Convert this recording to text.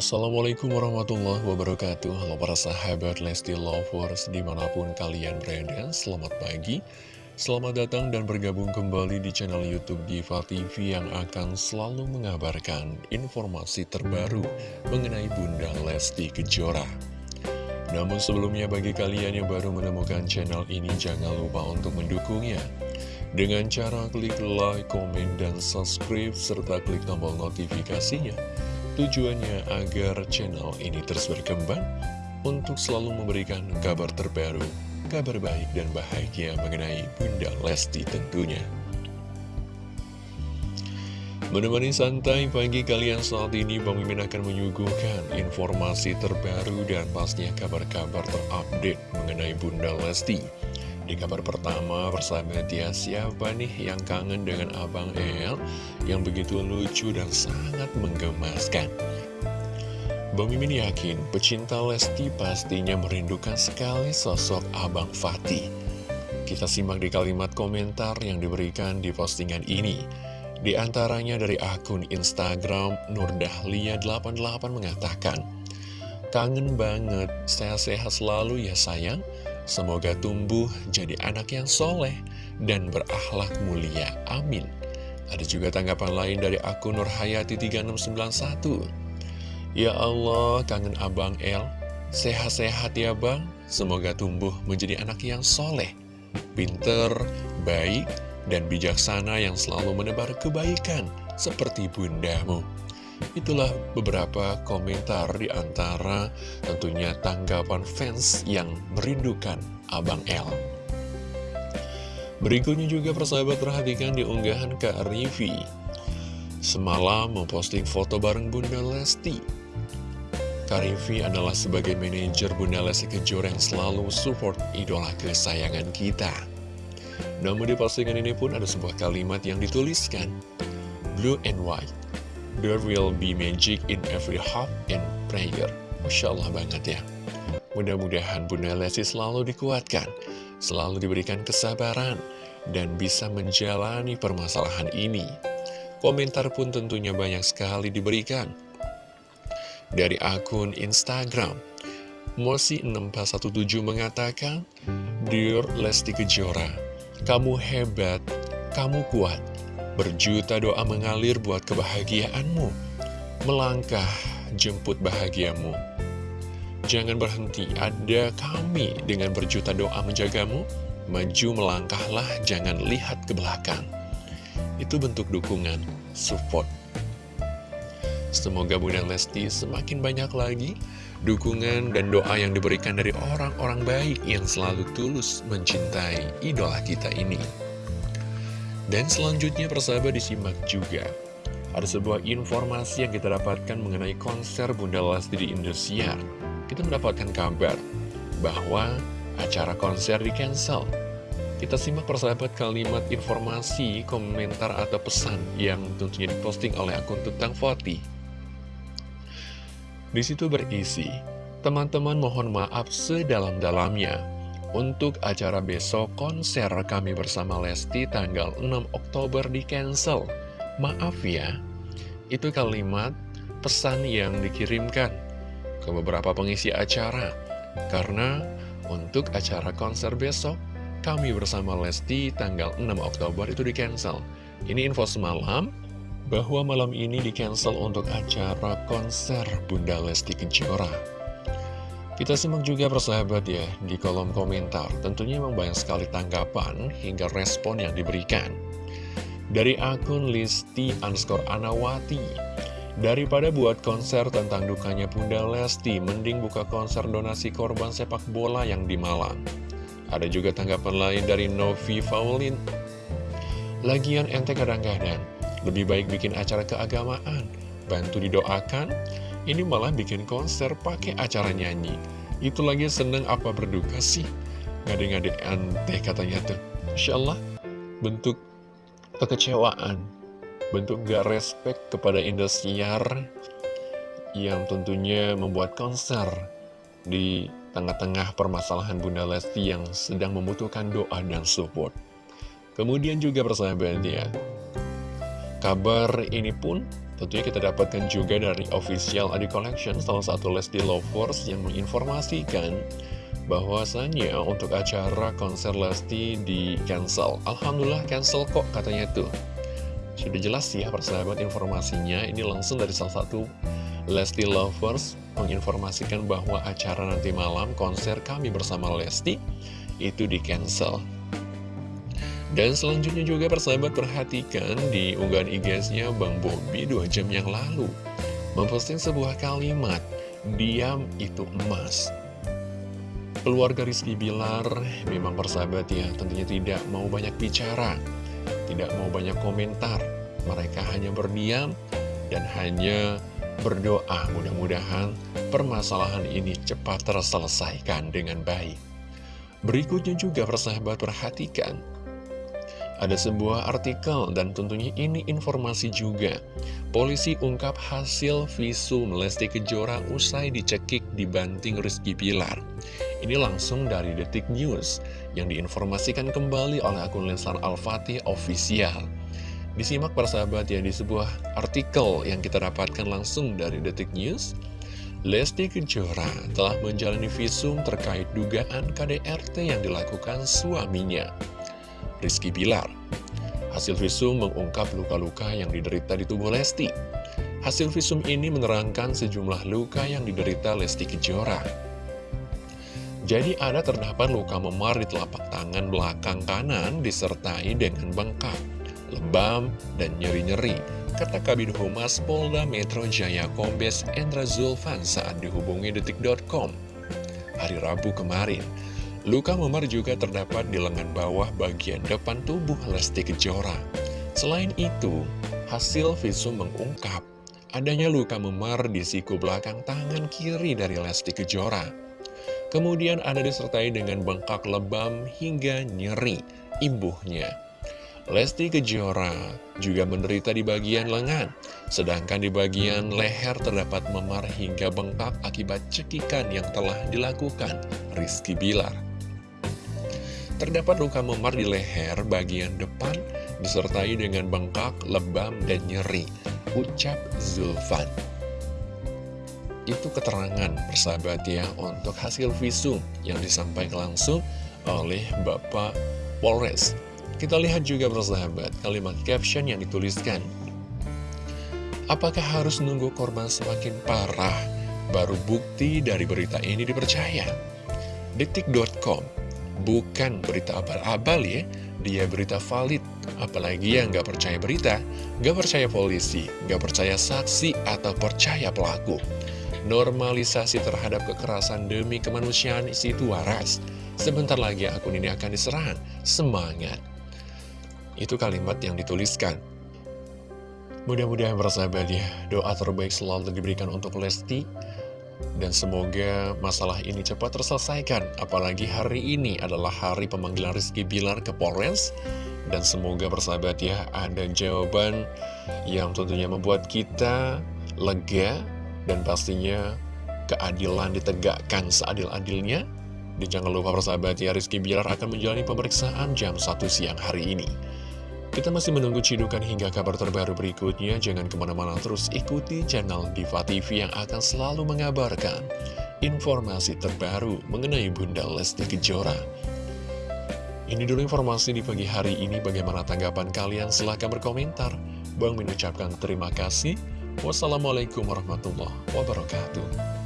Assalamualaikum warahmatullahi wabarakatuh. Halo para sahabat Lesti Lovers Di mana pun kalian berada Selamat pagi. Selamat datang dan bergabung kembali di channel Youtube Diva TV Yang akan selalu mengabarkan informasi terbaru Mengenai Bunda Lesti Kejora. Namun sebelumnya bagi kalian yang baru menemukan channel ini Jangan lupa untuk mendukungnya. Dengan cara klik like, komen, dan subscribe, serta klik tombol notifikasinya Tujuannya agar channel ini terus berkembang untuk selalu memberikan kabar terbaru, kabar baik dan bahagia mengenai Bunda Lesti tentunya. Menemani santai pagi kalian saat ini, Mimin akan menyuguhkan informasi terbaru dan pastinya kabar-kabar terupdate mengenai Bunda Lesti. Di kabar pertama, persahabat ya, siapa nih yang kangen dengan Abang El yang begitu lucu dan sangat menggemaskan? Bang Mimin yakin pecinta Lesti pastinya merindukan sekali sosok Abang Fatih. Kita simak di kalimat komentar yang diberikan di postingan ini. Di antaranya dari akun Instagram Nurdahlia88 mengatakan, Kangen banget, sehat-sehat selalu ya sayang. Semoga tumbuh jadi anak yang soleh dan berakhlak mulia. Amin. Ada juga tanggapan lain dari akun Nurhayati3691. Ya Allah, kangen Abang El. Sehat-sehat ya Bang. Semoga tumbuh menjadi anak yang soleh, pinter, baik, dan bijaksana yang selalu menebar kebaikan seperti bundamu. Itulah beberapa komentar di antara tentunya tanggapan fans yang merindukan Abang L. Berikutnya juga persahabat perhatikan di unggahan Kak Rivi. Semalam memposting foto bareng Bunda Lesti. Kak Rivi adalah sebagai manajer Bunda Lesti Kejora yang selalu support idola kesayangan kita. Namun di postingan ini pun ada sebuah kalimat yang dituliskan, Blue and White. There will be magic in every heart and prayer. Masya Allah banget ya. Mudah-mudahan Bunda Lesti selalu dikuatkan, selalu diberikan kesabaran, dan bisa menjalani permasalahan ini. Komentar pun tentunya banyak sekali diberikan. Dari akun Instagram, Mosi6417 mengatakan, Dear Lesti Kejora, kamu hebat, kamu kuat, Berjuta doa mengalir buat kebahagiaanmu. Melangkah jemput bahagiamu. Jangan berhenti, ada kami dengan berjuta doa menjagamu. Maju melangkahlah, jangan lihat ke belakang. Itu bentuk dukungan, support. Semoga Bunda Lesti semakin banyak lagi dukungan dan doa yang diberikan dari orang-orang baik yang selalu tulus mencintai idola kita ini. Dan selanjutnya persahabat disimak juga. Ada sebuah informasi yang kita dapatkan mengenai konser Bunda Lesti di Indosiar. Kita mendapatkan kabar bahwa acara konser di cancel. Kita simak persahabat kalimat informasi, komentar atau pesan yang tentunya diposting oleh akun Tutang Foti. Di situ berisi, teman-teman mohon maaf sedalam-dalamnya untuk acara besok konser kami bersama Lesti tanggal 6 Oktober di cancel. Maaf ya, itu kalimat pesan yang dikirimkan ke beberapa pengisi acara. Karena untuk acara konser besok, kami bersama Lesti tanggal 6 Oktober itu di cancel. Ini info semalam, bahwa malam ini di cancel untuk acara konser Bunda Lesti Kejora. Kita simak juga persahabat ya di kolom komentar. Tentunya memang banyak sekali tanggapan hingga respon yang diberikan. Dari akun Listi underscore Anawati. Daripada buat konser tentang dukanya Bunda Lesti, mending buka konser donasi korban sepak bola yang di Malang. Ada juga tanggapan lain dari Novi Faulin. Lagian ente kadang-kadang, lebih baik bikin acara keagamaan, bantu didoakan, ini malah bikin konser pakai acara nyanyi. Itu lagi seneng apa berduka sih? Ngade-ngade ante katanya tuh. Insya Allah, bentuk kekecewaan, bentuk gak respect kepada Indosiar yang tentunya membuat konser di tengah-tengah permasalahan Bunda Lesti yang sedang membutuhkan doa dan support. Kemudian juga persahabat ya, kabar ini pun Tentunya kita dapatkan juga dari official Adi Collection, salah satu Lesti Lovers yang menginformasikan bahwasannya untuk acara konser Lesti di cancel. Alhamdulillah cancel kok katanya tuh. Sudah jelas ya persahabat informasinya, ini langsung dari salah satu Lesti Lovers menginformasikan bahwa acara nanti malam konser kami bersama Lesti itu di cancel. Dan selanjutnya juga persahabat perhatikan di unggahan IG-nya Bang Bobi dua jam yang lalu. Memposting sebuah kalimat Diam itu emas. Keluarga Rizky Bilar memang persahabat ya tentunya tidak mau banyak bicara Tidak mau banyak komentar. Mereka hanya berdiam dan hanya berdoa. Mudah-mudahan permasalahan ini cepat terselesaikan dengan baik. Berikutnya juga persahabat perhatikan ada sebuah artikel dan tentunya ini informasi juga. Polisi ungkap hasil visum Lesti Kejora usai dicekik dibanting Rizky Pilar. Ini langsung dari Detik News yang diinformasikan kembali oleh akun Leslar Al-Fatih Official. Disimak persahabat ya di sebuah artikel yang kita dapatkan langsung dari Detik News. Lesti Kejora telah menjalani visum terkait dugaan KDRT yang dilakukan suaminya. Rizky Bilar. Hasil visum mengungkap luka-luka yang diderita di tubuh Lesti. Hasil visum ini menerangkan sejumlah luka yang diderita Lesti Kejora. Jadi ada terdapat luka memar di telapak tangan belakang kanan disertai dengan bengkak, lebam, dan nyeri-nyeri, kata Kabin Humas Polda Metro Jaya Kombes Endra Zulfan saat dihubungi detik.com hari Rabu kemarin. Luka memar juga terdapat di lengan bawah bagian depan tubuh Lesti Kejora. Selain itu, hasil visum mengungkap adanya luka memar di siku belakang tangan kiri dari Lesti Kejora. Kemudian ada disertai dengan bengkak lebam hingga nyeri imbuhnya. Lesti Kejora juga menderita di bagian lengan, sedangkan di bagian leher terdapat memar hingga bengkak akibat cekikan yang telah dilakukan Rizky Bilar. Terdapat luka memar di leher bagian depan disertai dengan bengkak, lebam, dan nyeri. Ucap Zulfan. Itu keterangan persahabat ya untuk hasil visum yang disampaikan langsung oleh Bapak Polres. Kita lihat juga persahabat kalimat caption yang dituliskan. Apakah harus nunggu korban semakin parah baru bukti dari berita ini dipercaya? Detik.com bukan berita abal-abal ya, dia berita valid. Apalagi yang nggak percaya berita, nggak percaya polisi, nggak percaya saksi, atau percaya pelaku. Normalisasi terhadap kekerasan demi kemanusiaan situ waras. Sebentar lagi akun ini akan diserang. Semangat. Itu kalimat yang dituliskan. Mudah-mudahan bersahabat ya, doa terbaik selalu diberikan untuk Lesti dan semoga masalah ini cepat terselesaikan Apalagi hari ini adalah hari pemanggilan Rizky Bilar ke Polres. Dan semoga bersahabat ya ada jawaban yang tentunya membuat kita lega Dan pastinya keadilan ditegakkan seadil-adilnya. Dan jangan lupa bersahabat ya Rizky Bilar akan menjalani pemeriksaan jam 1 siang hari ini kita masih menunggu cidukan hingga kabar terbaru berikutnya. Jangan ke mana-mana terus ikuti channel Diva TV yang akan selalu mengabarkan informasi terbaru mengenai Bunda Lesti Kejora. Ini dulu informasi di pagi hari ini. Bagaimana tanggapan kalian? Silahkan berkomentar. Bang mengucapkan terima kasih. Wassalamualaikum warahmatullahi wabarakatuh.